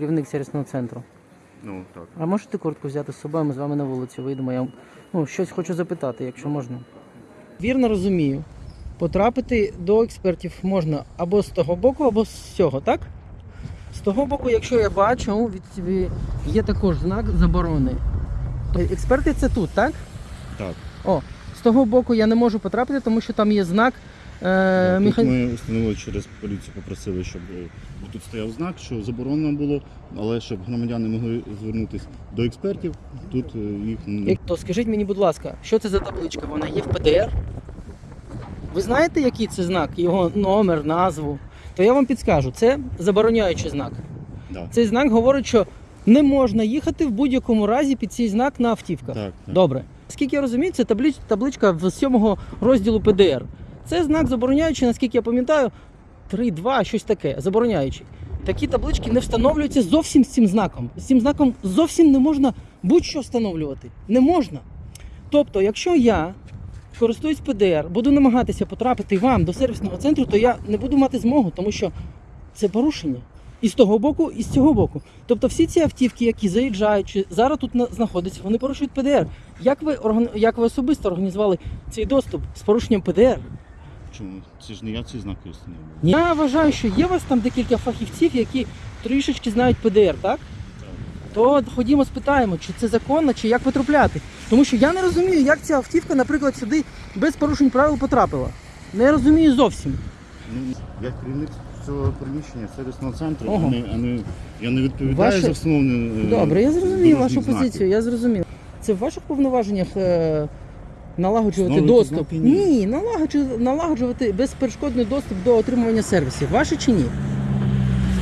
керівник сервісного центру. Ну, так. А можете куртку взяти з собою, ми з вами на вулиці вийдемо. Я ну, щось хочу запитати, якщо можна. Вірно розумію. Потрапити до експертів можна або з того боку, або з цього, так? З того боку, якщо я бачу, від є також знак заборони. Е, Експерти це тут, так? Так. О, з того боку я не можу потрапити, тому що там є знак. Е, Тут меха- ми установили через поліцію, попросили, щоб е, тут стояв знак, що заборонено було, але щоб громадяни могли звернутися до експертів, тут е, їх не Як- То скажіть мені, будь ласка, що це за табличка? Вона є в ПДР? Ви знаєте, який це знак, його номер, назву? То я вам підскажу, це забороняючий знак. да. Цей знак говорить, що не можна їхати в будь-якому разі під цей знак на автівках. Так, так. Добре. Скільки я розумію, це таблич, табличка в сьомого розділу ПДР. Це знак забороняючий, наскільки я пам'ятаю, 3-2, щось таке, забороняючий. Такі таблички не встановлюються зовсім з цим знаком. З цим знаком зовсім не можна будь-що встановлювати. Не можна. Тобто, якщо я користуюсь ПДР, буду намагатися потрапити вам до сервісного центру, то я не буду мати змогу, тому що це порушення. І з того боку, і з цього боку. Тобто всі ці автівки, які заїжджають, чи зараз тут знаходяться, вони порушують ПДР. Як ви, як ви особисто організували цей доступ з порушенням ПДР? Чому? Це ж не я ці знаки встановлюю. Я вважаю, що є у вас там декілька фахівців, які трішечки знають ПДР, так? То ходімо спитаємо, чи це законно, чи як потрапляти. Тому що я не розумію, як ця автівка, наприклад, сюди без порушень правил потрапила. Не розумію зовсім. Ну, я керівник цього приміщення сервісного центру, Ого. а не, а не, я не відповідаю Ваше- за встановлення. е, Добре, я зрозумів дорожніх вашу знаків. позицію, я зрозумів. Це в ваших повноваженнях е, налагоджувати Встановлювати доступ? ні. Налагоджувати, налагоджувати безперешкодний доступ до отримування сервісів. Ваші чи ні?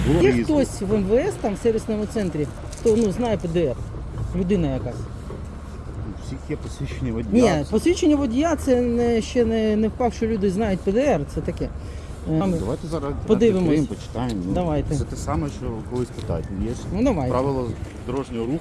Було Є хтось в МВС там в сервісному центрі, хто ну, знає ПДР? Людина якась. У всіх є посвідчення водія. Ні, посвідчення водія це не, ще не, не впав, що люди знають ПДР, це таке. Е, Давайте зараз Подивимось. відкриємо, почитаємо. Ну, Давайте. Це те саме, що колись питають. Є ж Ну правила дорожнього руху.